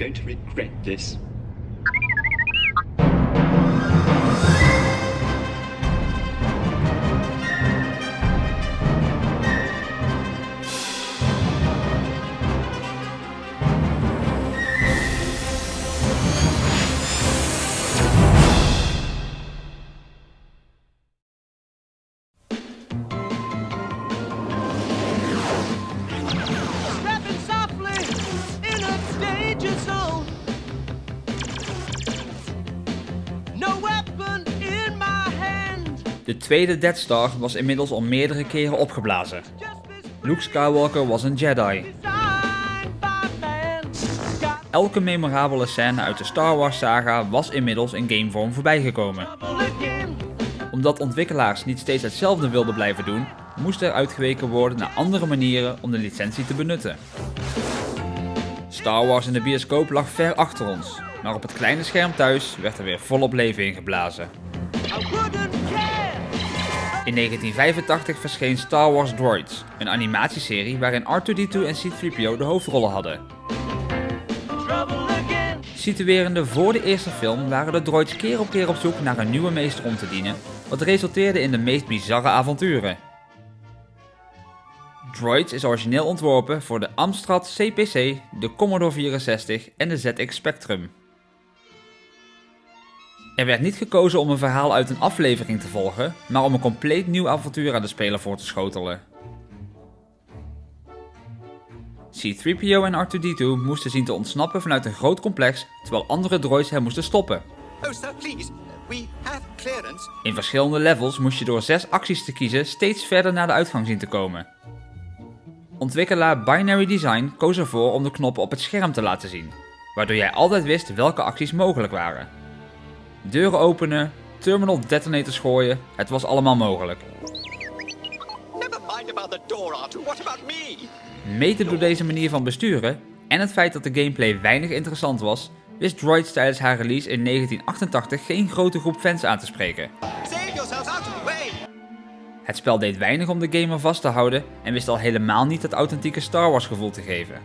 going to regret this. De tweede Death Star was inmiddels al meerdere keren opgeblazen. Luke Skywalker was een Jedi. Elke memorabele scène uit de Star Wars saga was inmiddels in gamevorm voorbijgekomen. Omdat ontwikkelaars niet steeds hetzelfde wilden blijven doen, moest er uitgeweken worden naar andere manieren om de licentie te benutten. Star Wars in de bioscoop lag ver achter ons, maar op het kleine scherm thuis werd er weer volop leven ingeblazen. In 1985 verscheen Star Wars Droids, een animatieserie waarin R2-D2 en C-3PO de hoofdrollen hadden. Situerende voor de eerste film waren de droids keer op keer op zoek naar een nieuwe meester om te dienen, wat resulteerde in de meest bizarre avonturen. Droids is origineel ontworpen voor de Amstrad CPC, de Commodore 64 en de ZX Spectrum. Er werd niet gekozen om een verhaal uit een aflevering te volgen, maar om een compleet nieuw avontuur aan de speler voor te schotelen. C-3PO en R2-D2 moesten zien te ontsnappen vanuit een groot complex, terwijl andere droids hen moesten stoppen. Oh, sir, please. We have clearance. In verschillende levels moest je door zes acties te kiezen steeds verder naar de uitgang zien te komen. Ontwikkelaar Binary Design koos ervoor om de knoppen op het scherm te laten zien, waardoor jij altijd wist welke acties mogelijk waren. Deuren openen, terminal detonators gooien, het was allemaal mogelijk. Never mind about the door, deze manier van besturen en het feit dat de gameplay weinig interessant was, wist Droids tijdens haar release in 1988 geen grote groep fans aan te spreken. Het spel deed weinig om de gamer vast te houden en wist al helemaal niet het authentieke Star Wars gevoel te geven.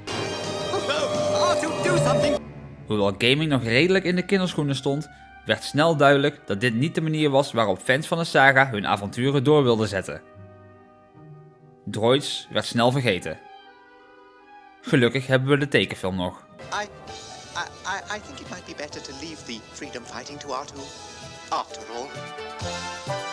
Hoewel gaming nog redelijk in de kinderschoenen stond, werd snel duidelijk dat dit niet de manier was waarop fans van de saga hun avonturen door wilden zetten. Droids werd snel vergeten. Gelukkig hebben we de tekenfilm nog. I, I, I, think it might be better to leave the freedom fighting to. After all.